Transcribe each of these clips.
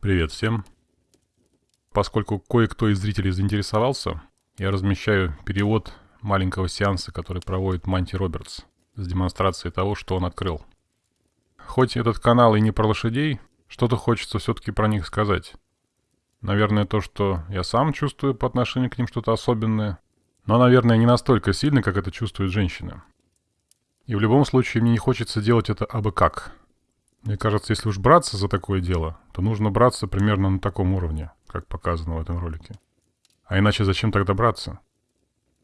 Привет всем. Поскольку кое-кто из зрителей заинтересовался, я размещаю перевод маленького сеанса, который проводит Манти Робертс с демонстрацией того, что он открыл. Хоть этот канал и не про лошадей, что-то хочется все-таки про них сказать. Наверное, то, что я сам чувствую по отношению к ним что-то особенное, но, наверное, не настолько сильно, как это чувствуют женщины. И в любом случае мне не хочется делать это абы как. Мне кажется, если уж браться за такое дело, то нужно браться примерно на таком уровне, как показано в этом ролике. А иначе зачем тогда браться?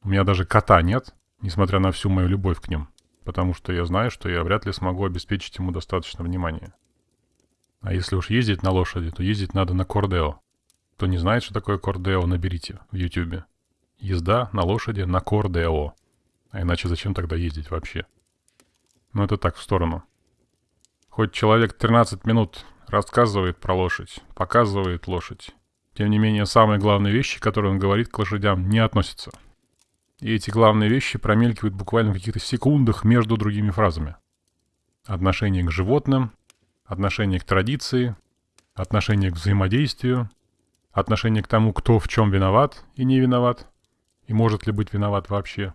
У меня даже кота нет, несмотря на всю мою любовь к ним, потому что я знаю, что я вряд ли смогу обеспечить ему достаточно внимания. А если уж ездить на лошади, то ездить надо на кордео. Кто не знает, что такое кордео, наберите в ютюбе. Езда на лошади на кордео. А иначе зачем тогда ездить вообще? Но это так, в сторону. Хоть человек 13 минут рассказывает про лошадь, показывает лошадь, тем не менее самые главные вещи, которые он говорит к лошадям, не относятся. И эти главные вещи промелькивают буквально в каких-то секундах между другими фразами. Отношение к животным, отношение к традиции, отношение к взаимодействию, отношение к тому, кто в чем виноват и не виноват, и может ли быть виноват вообще.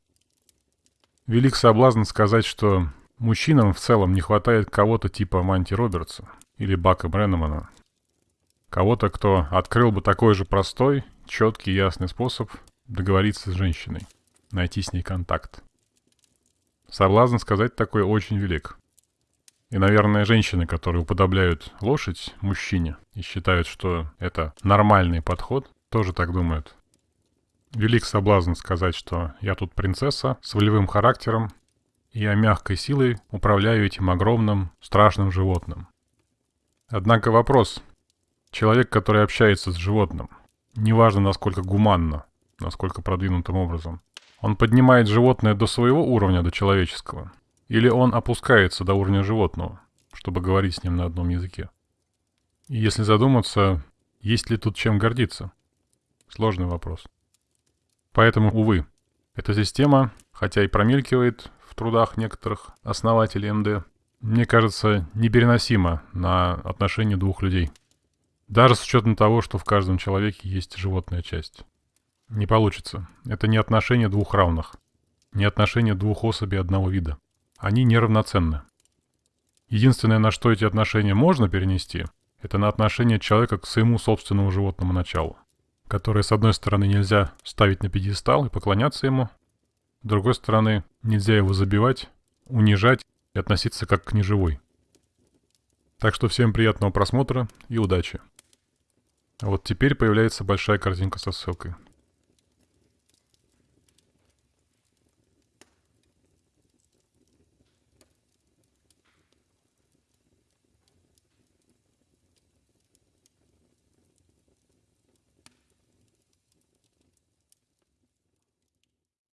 Велик соблазн сказать, что Мужчинам в целом не хватает кого-то типа Манти Робертса или Бака Бреннемана. Кого-то, кто открыл бы такой же простой, четкий, ясный способ договориться с женщиной, найти с ней контакт. Соблазн сказать такое очень велик. И, наверное, женщины, которые уподобляют лошадь мужчине и считают, что это нормальный подход, тоже так думают. Велик соблазн сказать, что я тут принцесса с волевым характером, я мягкой силой управляю этим огромным, страшным животным. Однако вопрос. Человек, который общается с животным, неважно насколько гуманно, насколько продвинутым образом, он поднимает животное до своего уровня, до человеческого, или он опускается до уровня животного, чтобы говорить с ним на одном языке. И если задуматься, есть ли тут чем гордиться? Сложный вопрос. Поэтому, увы, эта система, хотя и промелькивает в трудах некоторых основателей МД, мне кажется, непереносимо на отношения двух людей. Даже с учетом того, что в каждом человеке есть животная часть. Не получится. Это не отношения двух равных. Не отношения двух особей одного вида. Они неравноценны. Единственное, на что эти отношения можно перенести, это на отношение человека к своему собственному животному началу, которое, с одной стороны, нельзя ставить на пьедестал и поклоняться ему, с другой стороны, нельзя его забивать, унижать и относиться как к неживой. Так что всем приятного просмотра и удачи. А вот теперь появляется большая картинка со ссылкой.